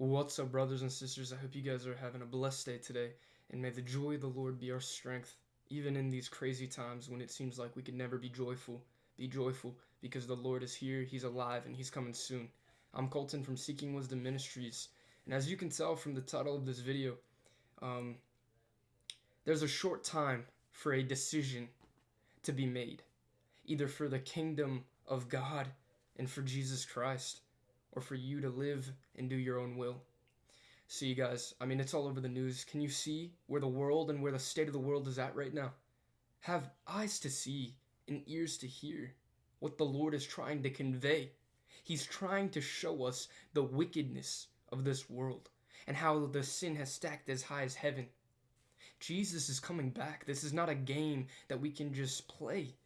What's up, brothers and sisters? I hope you guys are having a blessed day today, and may the joy of the Lord be our strength, even in these crazy times when it seems like we can never be joyful. Be joyful because the Lord is here, He's alive, and He's coming soon. I'm Colton from Seeking Wisdom Ministries, and as you can tell from the title of this video, um, there's a short time for a decision to be made, either for the kingdom of God and for Jesus Christ or for you to live and do your own will. See, you guys, I mean, it's all over the news. Can you see where the world and where the state of the world is at right now? Have eyes to see and ears to hear what the Lord is trying to convey. He's trying to show us the wickedness of this world and how the sin has stacked as high as heaven. Jesus is coming back. This is not a game that we can just play.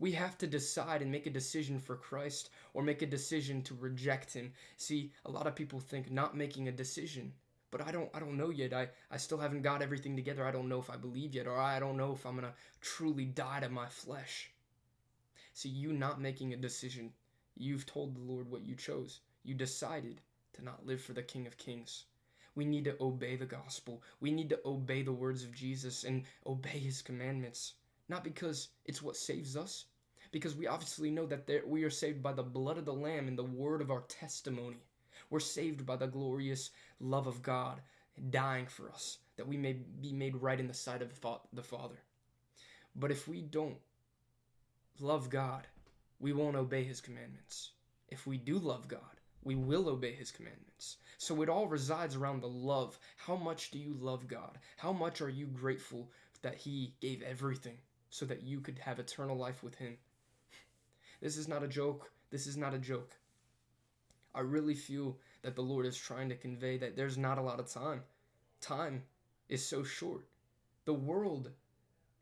We have to decide and make a decision for Christ or make a decision to reject him. See, a lot of people think not making a decision, but I don't I don't know yet. I I still haven't got everything together. I don't know if I believe yet or I don't know if I'm to truly die to my flesh. See, you not making a decision, you've told the Lord what you chose. You decided to not live for the King of Kings. We need to obey the gospel. We need to obey the words of Jesus and obey his commandments. Not because it's what saves us, because we obviously know that there, we are saved by the blood of the Lamb and the word of our testimony. We're saved by the glorious love of God dying for us, that we may be made right in the sight of the Father. But if we don't love God, we won't obey his commandments. If we do love God, we will obey his commandments. So it all resides around the love. How much do you love God? How much are you grateful that he gave everything so that you could have eternal life with him. This is not a joke. This is not a joke. I really feel that the Lord is trying to convey that there's not a lot of time. Time is so short. The world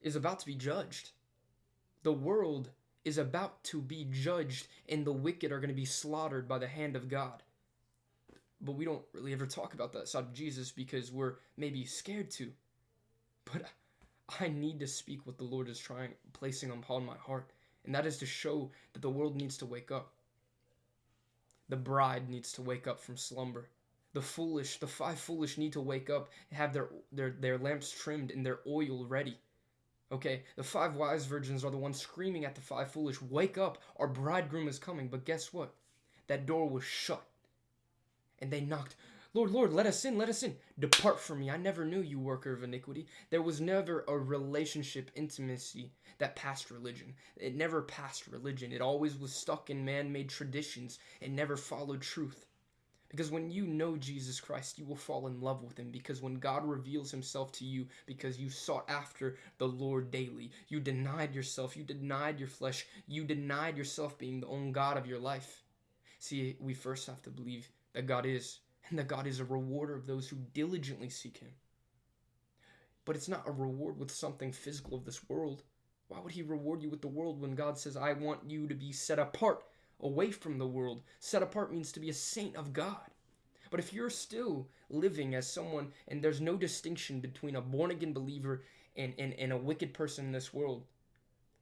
is about to be judged. The world is about to be judged, and the wicked are going to be slaughtered by the hand of God. But we don't really ever talk about that side of Jesus because we're maybe scared to. But I need to speak what the Lord is trying placing upon my heart, and that is to show that the world needs to wake up. The bride needs to wake up from slumber. The foolish, the five foolish need to wake up and have their their their lamps trimmed and their oil ready. Okay, the five wise virgins are the ones screaming at the five foolish, "Wake up, our bridegroom is coming." But guess what? That door was shut. And they knocked, Lord, Lord, let us in, let us in. Depart from me. I never knew you, worker of iniquity. There was never a relationship intimacy that passed religion. It never passed religion. It always was stuck in man made traditions. It never followed truth. Because when you know Jesus Christ, you will fall in love with him. Because when God reveals himself to you, because you sought after the Lord daily, you denied yourself, you denied your flesh, you denied yourself being the own God of your life. See, we first have to believe that God is and that God is a rewarder of those who diligently seek Him. But it's not a reward with something physical of this world. Why would He reward you with the world when God says, I want you to be set apart away from the world? Set apart means to be a saint of God. But if you're still living as someone and there's no distinction between a born again believer and, and, and a wicked person in this world,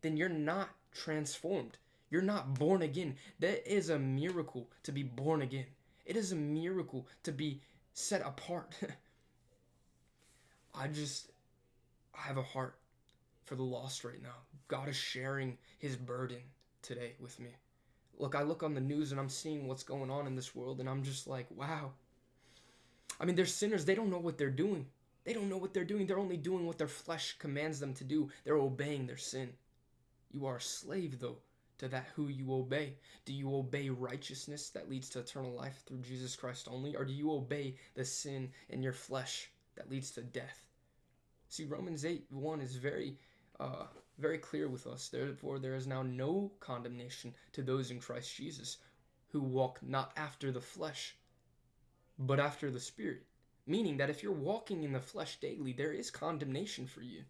then you're not transformed. You're not born again. That is a miracle to be born again. It is a miracle to be set apart. I just, I have a heart for the lost right now. God is sharing his burden today with me. Look, I look on the news and I'm seeing what's going on in this world and I'm just like, wow. I mean, they're sinners. They don't know what they're doing. They don't know what they're doing. They're only doing what their flesh commands them to do. They're obeying their sin. You are a slave, though, to that who you obey? Do you obey righteousness that leads to eternal life through Jesus Christ only? Or do you obey the sin in your flesh that leads to death? See, Romans 8 1 is very, uh, very clear with us. Therefore, there is now no condemnation to those in Christ Jesus who walk not after the flesh, but after the Spirit. Meaning that if you're walking in the flesh daily, there is condemnation for you.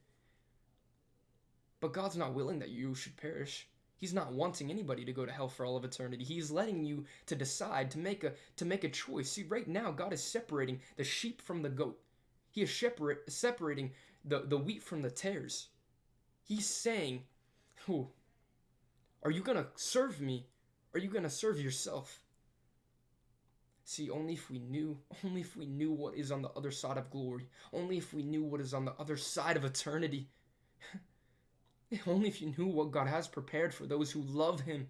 But God's not willing that you should perish. He's not wanting anybody to go to hell for all of eternity. He's letting you to decide to make a to make a choice. See, right now God is separating the sheep from the goat. He is separate, separating the, the wheat from the tares. He's saying, "Who are you going to serve me? Are you going to serve yourself?" See, only if we knew, only if we knew what is on the other side of glory, only if we knew what is on the other side of eternity, only if you knew what God has prepared for those who love Him.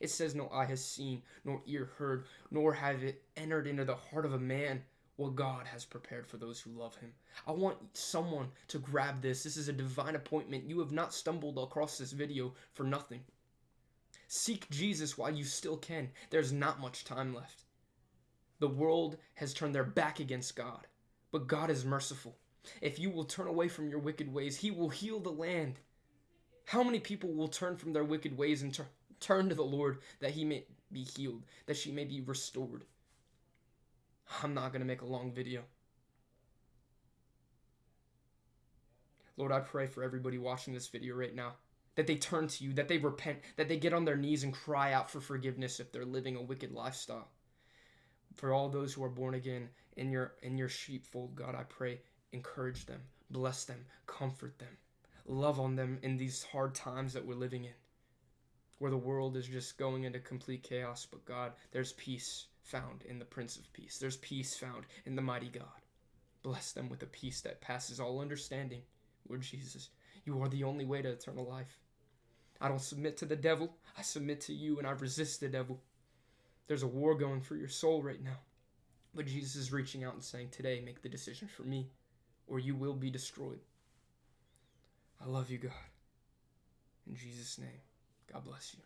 It says, No eye has seen, nor ear heard, nor have it entered into the heart of a man what God has prepared for those who love Him. I want someone to grab this. This is a divine appointment. You have not stumbled across this video for nothing. Seek Jesus while you still can. There's not much time left. The world has turned their back against God, but God is merciful. If you will turn away from your wicked ways, He will heal the land. How many people will turn from their wicked ways and tur- turn to the Lord that He may be healed, that she may be restored? I'm not going to make a long video. Lord, I pray for everybody watching this video right now that they turn to you, that they repent, that they get on their knees and cry out for forgiveness if they're living a wicked lifestyle. For all those who are born again in your in your sheepfold, God, I pray, encourage them, bless them, comfort them, love on them in these hard times that we're living in, where the world is just going into complete chaos. But God, there's peace found in the Prince of Peace. There's peace found in the mighty God. Bless them with a peace that passes all understanding. Lord Jesus, you are the only way to eternal life. I don't submit to the devil. I submit to you and I resist the devil. There's a war going for your soul right now. But Jesus is reaching out and saying, Today, make the decision for me, or you will be destroyed. I love you, God. In Jesus' name, God bless you.